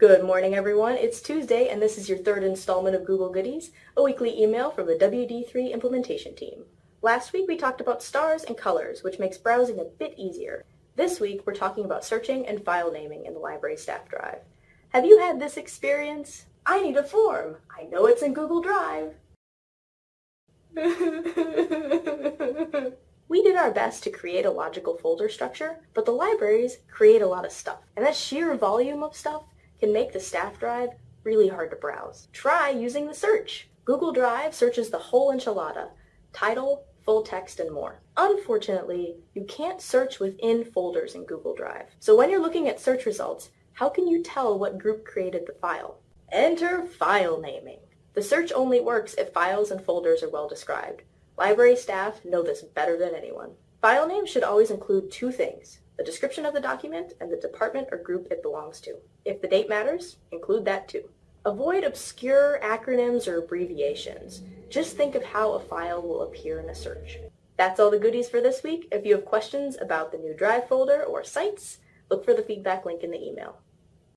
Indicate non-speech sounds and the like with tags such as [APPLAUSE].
Good morning, everyone. It's Tuesday, and this is your third installment of Google Goodies, a weekly email from the WD3 implementation team. Last week we talked about stars and colors, which makes browsing a bit easier. This week we're talking about searching and file naming in the library staff drive. Have you had this experience? I need a form. I know it's in Google Drive. [LAUGHS] we did our best to create a logical folder structure, but the libraries create a lot of stuff. And that sheer volume of stuff can make the staff drive really hard to browse. Try using the search. Google Drive searches the whole enchilada, title, full text, and more. Unfortunately, you can't search within folders in Google Drive. So when you're looking at search results, how can you tell what group created the file? Enter file naming. The search only works if files and folders are well described. Library staff know this better than anyone. File names should always include two things, the description of the document, and the department or group it belongs to. If the date matters, include that too. Avoid obscure acronyms or abbreviations. Just think of how a file will appear in a search. That's all the goodies for this week. If you have questions about the new Drive folder or sites, look for the feedback link in the email.